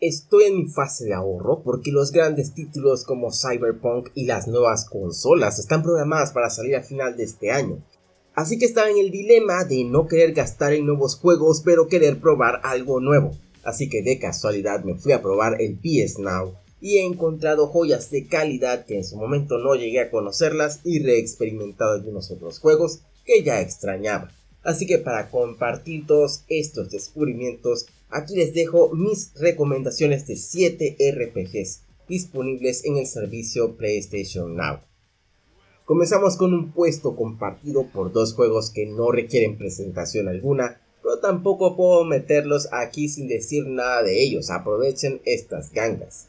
Estoy en mi fase de ahorro porque los grandes títulos como Cyberpunk y las nuevas consolas están programadas para salir a final de este año. Así que estaba en el dilema de no querer gastar en nuevos juegos pero querer probar algo nuevo. Así que de casualidad me fui a probar el PS Now y he encontrado joyas de calidad que en su momento no llegué a conocerlas y reexperimentado algunos otros juegos que ya extrañaba. Así que para compartir todos estos descubrimientos, aquí les dejo mis recomendaciones de 7 RPGs disponibles en el servicio PlayStation Now. Comenzamos con un puesto compartido por dos juegos que no requieren presentación alguna, pero tampoco puedo meterlos aquí sin decir nada de ellos, aprovechen estas gangas.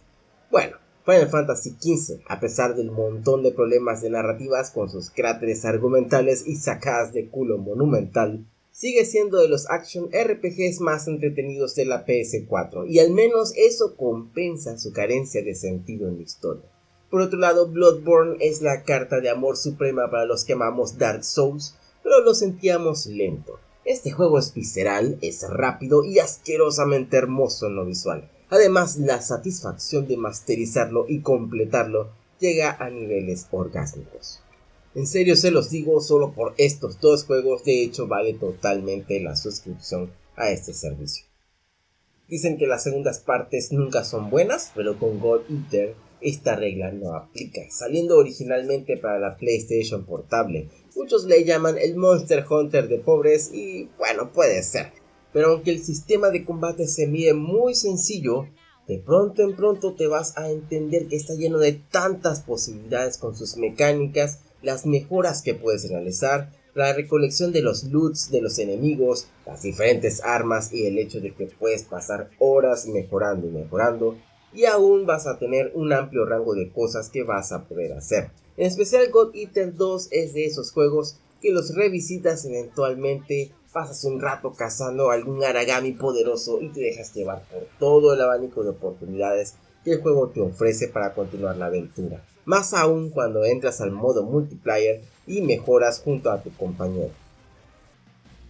Bueno, Final Fantasy XV, a pesar del montón de problemas de narrativas con sus cráteres argumentales y sacadas de culo monumental, sigue siendo de los action RPGs más entretenidos de la PS4, y al menos eso compensa su carencia de sentido en la historia. Por otro lado, Bloodborne es la carta de amor suprema para los que amamos Dark Souls, pero lo sentíamos lento. Este juego es visceral, es rápido y asquerosamente hermoso en lo visual. Además, la satisfacción de masterizarlo y completarlo llega a niveles orgásmicos. En serio se los digo, solo por estos dos juegos de hecho vale totalmente la suscripción a este servicio. Dicen que las segundas partes nunca son buenas, pero con God Eater esta regla no aplica, saliendo originalmente para la PlayStation portable. Muchos le llaman el Monster Hunter de pobres y bueno, puede ser pero aunque el sistema de combate se mide muy sencillo, de pronto en pronto te vas a entender que está lleno de tantas posibilidades con sus mecánicas, las mejoras que puedes realizar, la recolección de los loots de los enemigos, las diferentes armas y el hecho de que puedes pasar horas mejorando y mejorando y aún vas a tener un amplio rango de cosas que vas a poder hacer. En especial God Eater 2 es de esos juegos que los revisitas eventualmente pasas un rato cazando algún Aragami poderoso y te dejas llevar por todo el abanico de oportunidades que el juego te ofrece para continuar la aventura. Más aún cuando entras al modo multiplayer y mejoras junto a tu compañero.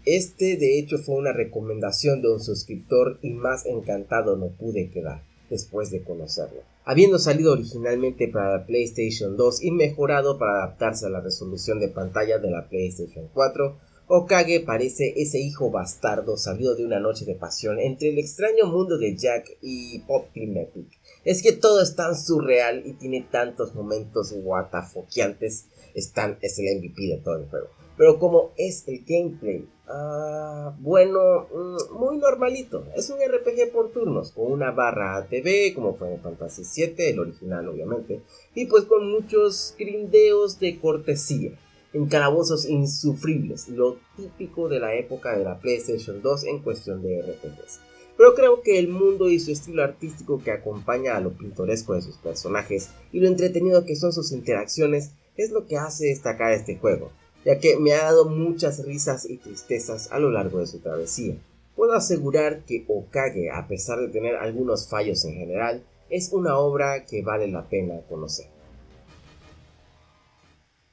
Este de hecho fue una recomendación de un suscriptor y más encantado no pude quedar después de conocerlo. Habiendo salido originalmente para la PlayStation 2 y mejorado para adaptarse a la resolución de pantalla de la PlayStation 4, Okage parece ese hijo bastardo salido de una noche de pasión entre el extraño mundo de Jack y Pop Epic. Es que todo es tan surreal y tiene tantos momentos guatafoqueantes. Están, es el MVP de todo el juego. Pero como es el gameplay, ah, bueno, mm, muy normalito. Es un RPG por turnos, con una barra ATV, como fue en Fantasy VII, el original obviamente, y pues con muchos grindeos de cortesía en calabozos insufribles, lo típico de la época de la PlayStation 2 en cuestión de RPGs. Pero creo que el mundo y su estilo artístico que acompaña a lo pintoresco de sus personajes y lo entretenido que son sus interacciones es lo que hace destacar este juego, ya que me ha dado muchas risas y tristezas a lo largo de su travesía. Puedo asegurar que Okage, a pesar de tener algunos fallos en general, es una obra que vale la pena conocer.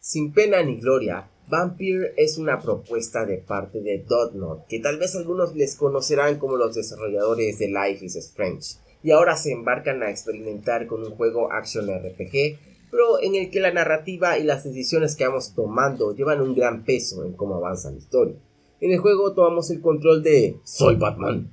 Sin pena ni gloria, Vampire es una propuesta de parte de Dotnod, que tal vez algunos les conocerán como los desarrolladores de Life is Strange, y ahora se embarcan a experimentar con un juego action RPG, pero en el que la narrativa y las decisiones que vamos tomando llevan un gran peso en cómo avanza la historia. En el juego tomamos el control de Soy Batman.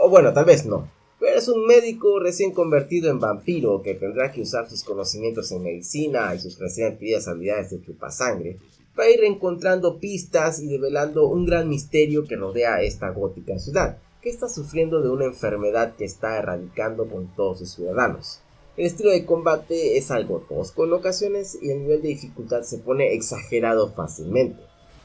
O bueno, tal vez no, pero es un médico recién convertido en vampiro que tendrá que usar sus conocimientos en medicina y sus recién adquiridas habilidades de chupasangre para ir encontrando pistas y develando un gran misterio que rodea a esta gótica ciudad, que está sufriendo de una enfermedad que está erradicando con todos sus ciudadanos. El estilo de combate es algo tosco en ocasiones y el nivel de dificultad se pone exagerado fácilmente.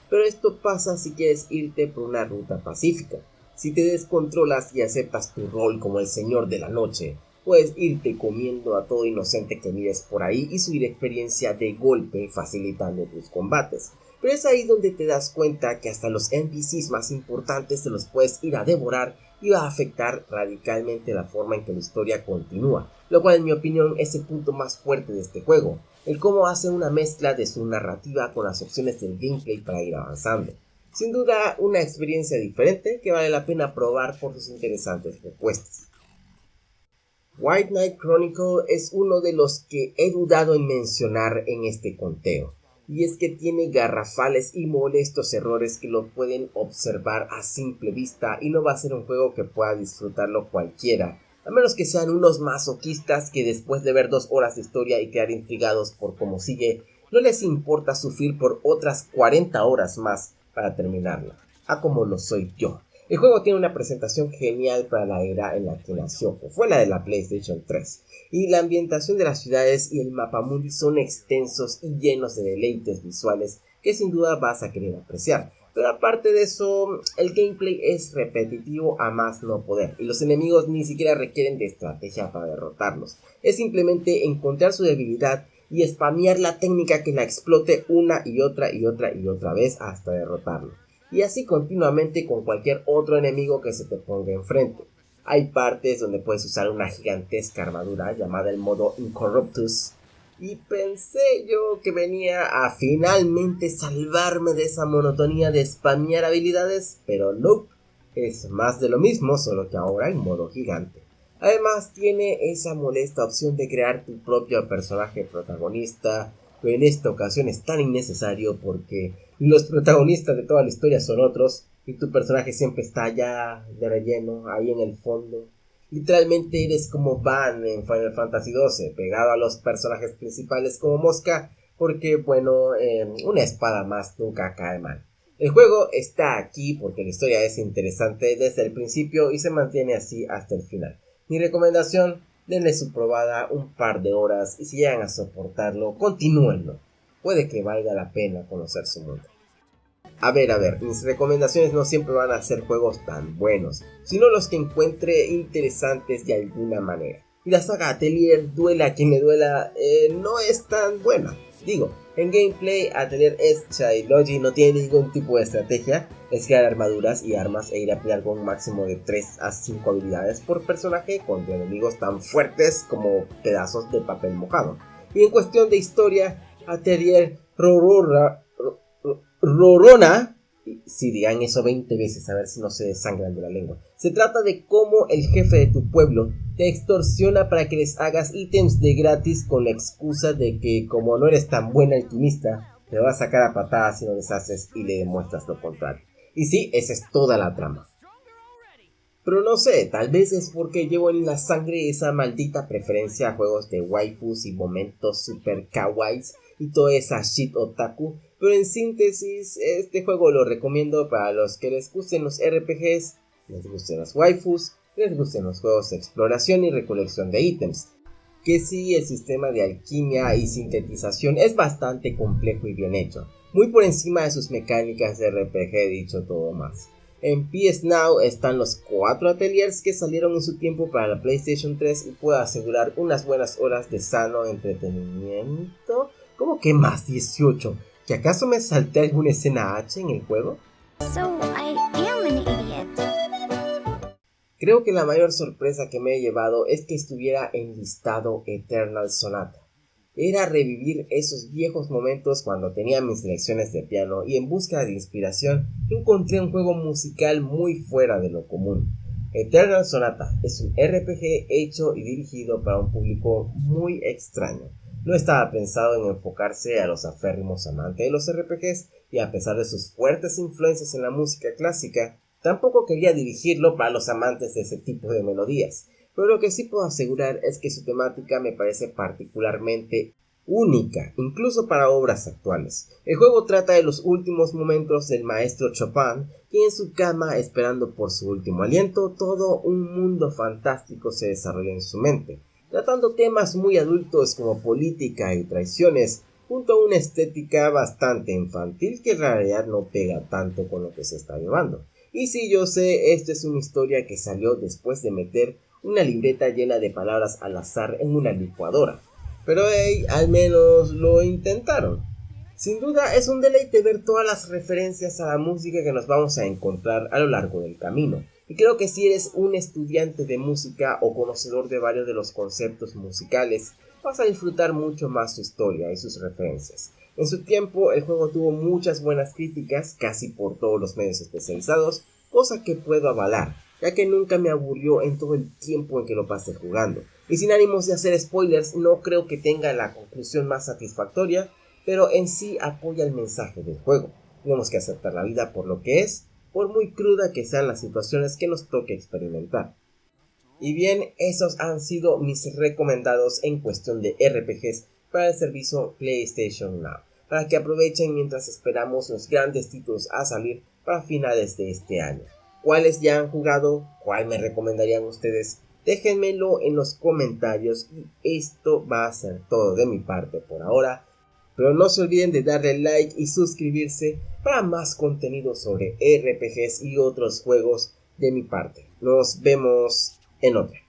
Pero esto pasa si quieres irte por una ruta pacífica si te descontrolas y aceptas tu rol como el señor de la noche, puedes irte comiendo a todo inocente que mires por ahí y subir experiencia de golpe facilitando tus combates. Pero es ahí donde te das cuenta que hasta los NPCs más importantes te los puedes ir a devorar y va a afectar radicalmente la forma en que la historia continúa, lo cual en mi opinión es el punto más fuerte de este juego, el cómo hace una mezcla de su narrativa con las opciones del gameplay para ir avanzando. Sin duda una experiencia diferente que vale la pena probar por sus interesantes propuestas. White Knight Chronicle es uno de los que he dudado en mencionar en este conteo, y es que tiene garrafales y molestos errores que lo pueden observar a simple vista y no va a ser un juego que pueda disfrutarlo cualquiera, a menos que sean unos masoquistas que después de ver dos horas de historia y quedar intrigados por cómo sigue, no les importa sufrir por otras 40 horas más para terminarla, a como lo soy yo. El juego tiene una presentación genial para la era en la que nació, que fue la de la PlayStation 3, y la ambientación de las ciudades y el mapa mundi son extensos y llenos de deleites visuales que sin duda vas a querer apreciar. Pero aparte de eso, el gameplay es repetitivo a más no poder, y los enemigos ni siquiera requieren de estrategia para derrotarlos. Es simplemente encontrar su debilidad y spamear la técnica que la explote una y otra y otra y otra vez hasta derrotarlo y así continuamente con cualquier otro enemigo que se te ponga enfrente. Hay partes donde puedes usar una gigantesca armadura llamada el modo Incorruptus y pensé yo que venía a finalmente salvarme de esa monotonía de spamear habilidades, pero no, es más de lo mismo, solo que ahora en modo gigante. Además tiene esa molesta opción de crear tu propio personaje protagonista, pero en esta ocasión es tan innecesario porque los protagonistas de toda la historia son otros y tu personaje siempre está allá de relleno, ahí en el fondo. Literalmente eres como Van en Final Fantasy XII, pegado a los personajes principales como mosca, porque bueno, eh, una espada más nunca cae mal. El juego está aquí porque la historia es interesante desde el principio y se mantiene así hasta el final. Mi recomendación, denle su probada un par de horas y si llegan a soportarlo, continúenlo. Puede que valga la pena conocer su mundo. A ver, a ver, mis recomendaciones no siempre van a ser juegos tan buenos, sino los que encuentre interesantes de alguna manera. Y la saga Atelier, duela quien le duela, eh, no es tan buena. Digo, en gameplay, Atelier es Logi no tiene ningún tipo de estrategia, es crear armaduras y armas e ir a pelear con un máximo de 3 a 5 habilidades por personaje contra enemigos tan fuertes como pedazos de papel mojado. Y en cuestión de historia, Atelier Rorora Rorona, si digan eso 20 veces a ver si no se desangran de la lengua. Se trata de cómo el jefe de tu pueblo te extorsiona para que les hagas ítems de gratis con la excusa de que como no eres tan buen alquimista, te va a sacar a patadas si no deshaces y le demuestras lo contrario. Y sí, esa es toda la trama. Pero no sé, tal vez es porque llevo en la sangre esa maldita preferencia a juegos de waifus y momentos super kawaiis y toda esa shit otaku pero en síntesis, este juego lo recomiendo para los que les gusten los RPGs, les gusten los waifus, les gusten los juegos de exploración y recolección de ítems. Que sí, el sistema de alquimia y sintetización es bastante complejo y bien hecho, muy por encima de sus mecánicas de RPG dicho todo más. En PS Now están los cuatro ateliers que salieron en su tiempo para la PlayStation 3 y puedo asegurar unas buenas horas de sano entretenimiento. ¿Cómo que más 18? ¿Que acaso me salté alguna escena H en el juego? Creo que la mayor sorpresa que me he llevado es que estuviera enlistado Eternal Sonata. Era revivir esos viejos momentos cuando tenía mis lecciones de piano y en busca de inspiración encontré un juego musical muy fuera de lo común. Eternal Sonata es un RPG hecho y dirigido para un público muy extraño no estaba pensado en enfocarse a los aférrimos amantes de los RPGs y a pesar de sus fuertes influencias en la música clásica, tampoco quería dirigirlo para los amantes de ese tipo de melodías. Pero lo que sí puedo asegurar es que su temática me parece particularmente única, incluso para obras actuales. El juego trata de los últimos momentos del maestro Chopin, y en su cama, esperando por su último aliento, todo un mundo fantástico se desarrolla en su mente tratando temas muy adultos como política y traiciones, junto a una estética bastante infantil que en realidad no pega tanto con lo que se está llevando. Y si yo sé, esta es una historia que salió después de meter una libreta llena de palabras al azar en una licuadora. Pero hey, al menos lo intentaron. Sin duda es un deleite ver todas las referencias a la música que nos vamos a encontrar a lo largo del camino. Y creo que si eres un estudiante de música o conocedor de varios de los conceptos musicales, vas a disfrutar mucho más su historia y sus referencias. En su tiempo, el juego tuvo muchas buenas críticas, casi por todos los medios especializados, cosa que puedo avalar. ya que nunca me aburrió en todo el tiempo en que lo pasé jugando. Y sin ánimos de hacer spoilers, no creo que tenga la conclusión más satisfactoria, pero en sí apoya el mensaje del juego. Tenemos que aceptar la vida por lo que es, por muy cruda que sean las situaciones que nos toque experimentar. Y bien, esos han sido mis recomendados en cuestión de RPGs para el servicio PlayStation Now, para que aprovechen mientras esperamos los grandes títulos a salir para finales de este año. ¿Cuáles ya han jugado? ¿Cuál me recomendarían ustedes? Déjenmelo en los comentarios y esto va a ser todo de mi parte por ahora. Pero no se olviden de darle like y suscribirse para más contenido sobre RPGs y otros juegos de mi parte. Nos vemos en otra.